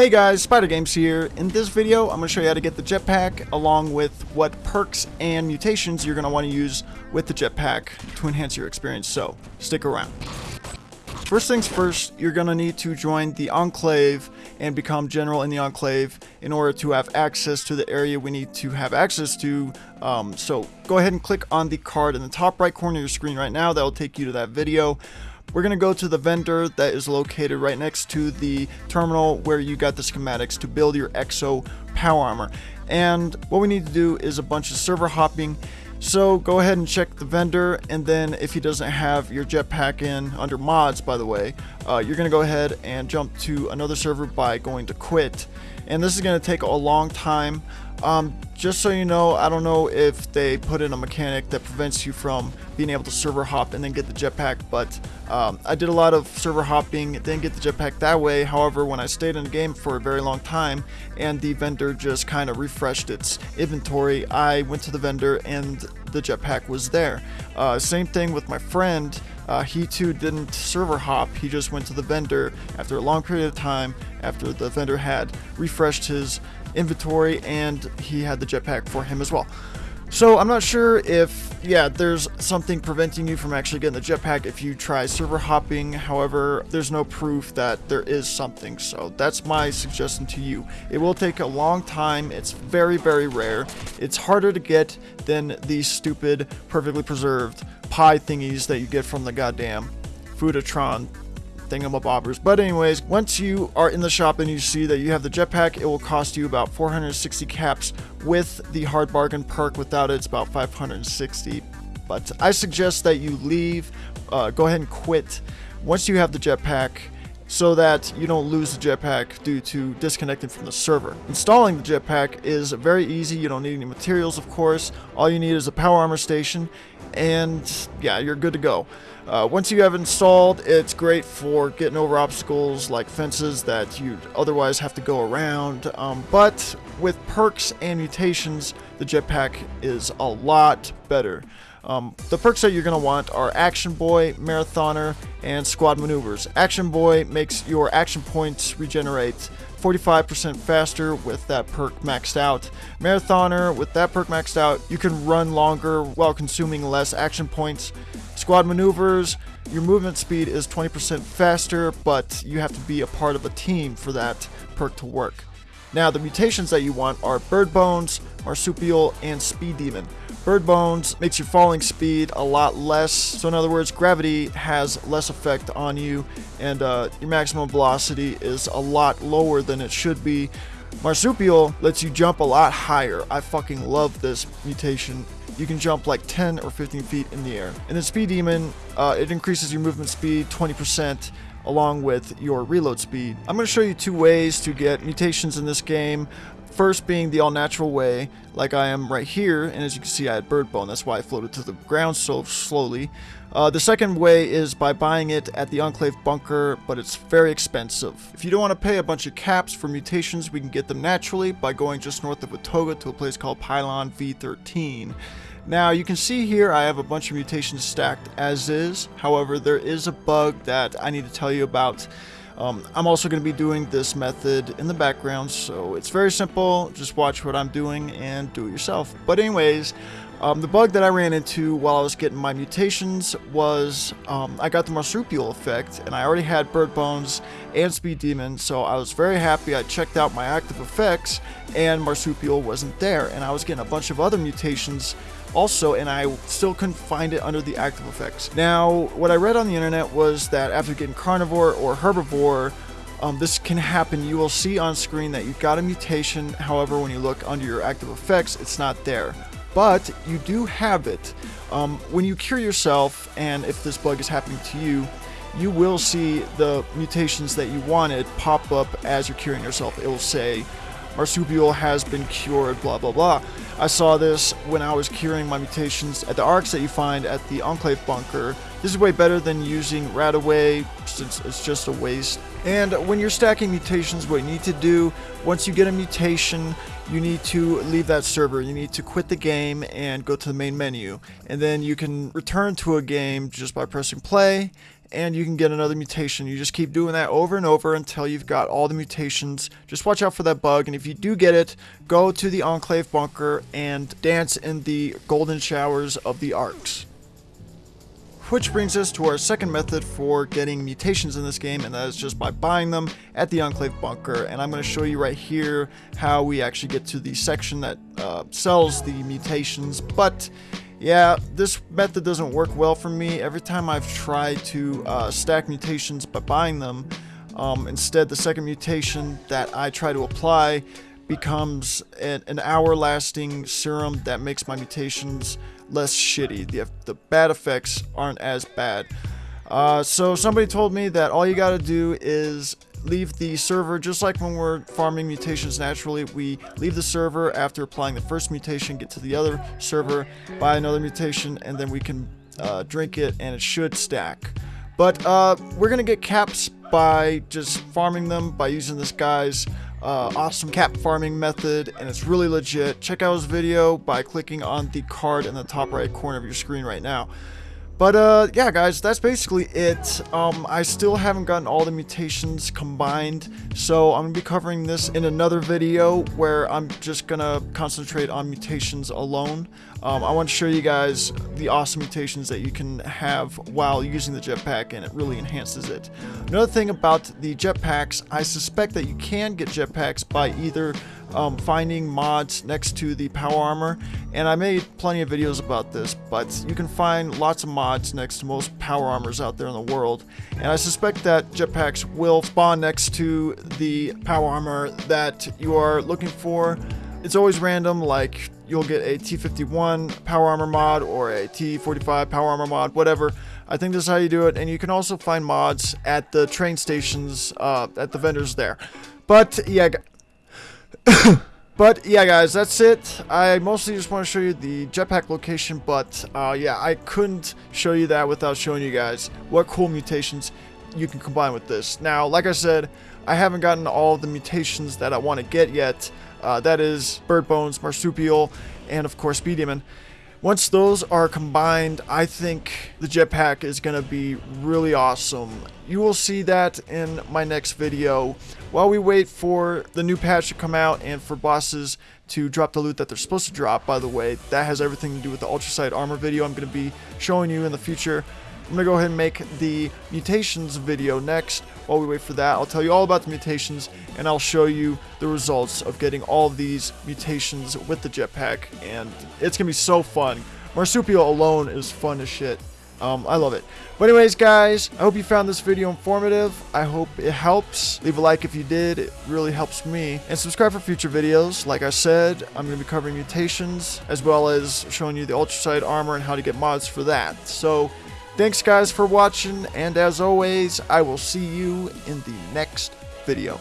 Hey guys, Spider Games here. In this video, I'm going to show you how to get the jetpack along with what perks and mutations you're going to want to use with the jetpack to enhance your experience, so stick around. First things first, you're going to need to join the Enclave and become General in the Enclave in order to have access to the area we need to have access to. Um, so go ahead and click on the card in the top right corner of your screen right now. That will take you to that video. We're going to go to the vendor that is located right next to the terminal where you got the schematics to build your EXO power armor. And what we need to do is a bunch of server hopping. So go ahead and check the vendor and then if he doesn't have your jetpack in under mods by the way, uh, you're going to go ahead and jump to another server by going to quit. And this is going to take a long time. Um, just so you know, I don't know if they put in a mechanic that prevents you from being able to server hop and then get the jetpack, but um, I did a lot of server hopping, didn't get the jetpack that way. However, when I stayed in the game for a very long time and the vendor just kind of refreshed its inventory, I went to the vendor and the jetpack was there. Uh, same thing with my friend. Uh, he too didn't server hop, he just went to the vendor after a long period of time after the vendor had refreshed his inventory and he had the jetpack for him as well. So I'm not sure if, yeah, there's something preventing you from actually getting the jetpack if you try server hopping. However, there's no proof that there is something. So that's my suggestion to you. It will take a long time. It's very, very rare. It's harder to get than these stupid, perfectly preserved pie thingies that you get from the goddamn Foodatron thingamabobbers. But anyways, once you are in the shop and you see that you have the jetpack, it will cost you about 460 caps with the hard bargain perk. Without it, it's about 560. But I suggest that you leave, uh, go ahead and quit once you have the jetpack so that you don't lose the jetpack due to disconnecting from the server. Installing the jetpack is very easy, you don't need any materials of course, all you need is a power armor station and yeah, you're good to go. Uh, once you have installed, it's great for getting over obstacles like fences that you'd otherwise have to go around, um, but with perks and mutations, the jetpack is a lot better. Um, the perks that you're going to want are Action Boy, Marathoner, and Squad Maneuvers. Action Boy makes your action points regenerate 45% faster with that perk maxed out. Marathoner, with that perk maxed out, you can run longer while consuming less action points. Squad Maneuvers, your movement speed is 20% faster, but you have to be a part of a team for that perk to work. Now, the mutations that you want are Bird Bones, Marsupial, and Speed Demon. Bird Bones makes your falling speed a lot less, so in other words, gravity has less effect on you, and uh, your maximum velocity is a lot lower than it should be. Marsupial lets you jump a lot higher. I fucking love this mutation. You can jump like 10 or 15 feet in the air. And then Speed Demon, uh, it increases your movement speed 20%, along with your reload speed. I'm going to show you two ways to get mutations in this game. First being the all-natural way, like I am right here, and as you can see I had bird bone, that's why I floated to the ground so slowly. Uh, the second way is by buying it at the Enclave Bunker, but it's very expensive. If you don't want to pay a bunch of caps for mutations, we can get them naturally by going just north of Watoga to a place called Pylon V13. Now you can see here I have a bunch of mutations stacked as is, however there is a bug that I need to tell you about. Um, I'm also going to be doing this method in the background, so it's very simple. Just watch what I'm doing and do it yourself. But anyways, um, the bug that I ran into while I was getting my mutations was um, I got the marsupial effect, and I already had bird bones and speed demon, so I was very happy. I checked out my active effects, and marsupial wasn't there, and I was getting a bunch of other mutations also, and I still couldn't find it under the active effects. Now, what I read on the internet was that after getting carnivore or herbivore, um, this can happen. You will see on screen that you've got a mutation. However, when you look under your active effects, it's not there. But you do have it. Um, when you cure yourself, and if this bug is happening to you, you will see the mutations that you wanted pop up as you're curing yourself. It will say marsupial has been cured, blah blah blah. I saw this when I was curing my mutations at the arcs that you find at the Enclave Bunker. This is way better than using RadAway since it's just a waste. And when you're stacking mutations, what you need to do, once you get a mutation, you need to leave that server. You need to quit the game and go to the main menu. And then you can return to a game just by pressing play and you can get another mutation. You just keep doing that over and over until you've got all the mutations. Just watch out for that bug, and if you do get it, go to the Enclave bunker and dance in the golden showers of the arcs. Which brings us to our second method for getting mutations in this game, and that is just by buying them at the Enclave Bunker. And I'm going to show you right here how we actually get to the section that uh, sells the mutations. But yeah, this method doesn't work well for me. Every time I've tried to uh, stack mutations by buying them, um, instead the second mutation that I try to apply becomes an, an hour lasting serum that makes my mutations less shitty. The, the bad effects aren't as bad. Uh, so somebody told me that all you gotta do is leave the server just like when we're farming mutations naturally we leave the server after applying the first mutation get to the other server buy another mutation and then we can uh, drink it and it should stack but uh, we're gonna get caps by just farming them by using this guy's uh, awesome cap farming method and it's really legit. Check out his video by clicking on the card in the top right corner of your screen right now. But uh, yeah, guys, that's basically it. Um, I still haven't gotten all the mutations combined, so I'm going to be covering this in another video where I'm just going to concentrate on mutations alone. Um, I want to show you guys the awesome mutations that you can have while using the jetpack, and it really enhances it. Another thing about the jetpacks, I suspect that you can get jetpacks by either um, finding mods next to the power armor. And I made plenty of videos about this but you can find lots of mods next to most power armors out there in the world. And I suspect that jetpacks will spawn next to the power armor that you are looking for. It's always random like you'll get a T51 power armor mod or a T45 power armor mod whatever. I think this is how you do it. And you can also find mods at the train stations uh, at the vendors there. But yeah but yeah, guys, that's it. I mostly just want to show you the jetpack location, but uh, yeah, I couldn't show you that without showing you guys what cool mutations you can combine with this. Now, like I said, I haven't gotten all the mutations that I want to get yet. Uh, that is Bird Bones, Marsupial, and of course Speed Demon. Once those are combined, I think the jetpack is going to be really awesome. You will see that in my next video. While we wait for the new patch to come out and for bosses to drop the loot that they're supposed to drop, by the way, that has everything to do with the Ultracite Armor video I'm going to be showing you in the future. I'm to go ahead and make the mutations video next. While we wait for that, I'll tell you all about the mutations and I'll show you the results of getting all these mutations with the jetpack and it's to be so fun. Marsupial alone is fun as shit. Um, I love it. But anyways, guys, I hope you found this video informative. I hope it helps. Leave a like if you did. It really helps me. And subscribe for future videos. Like I said, I'm going to be covering mutations as well as showing you the Ultracite armor and how to get mods for that. So Thanks guys for watching, and as always, I will see you in the next video.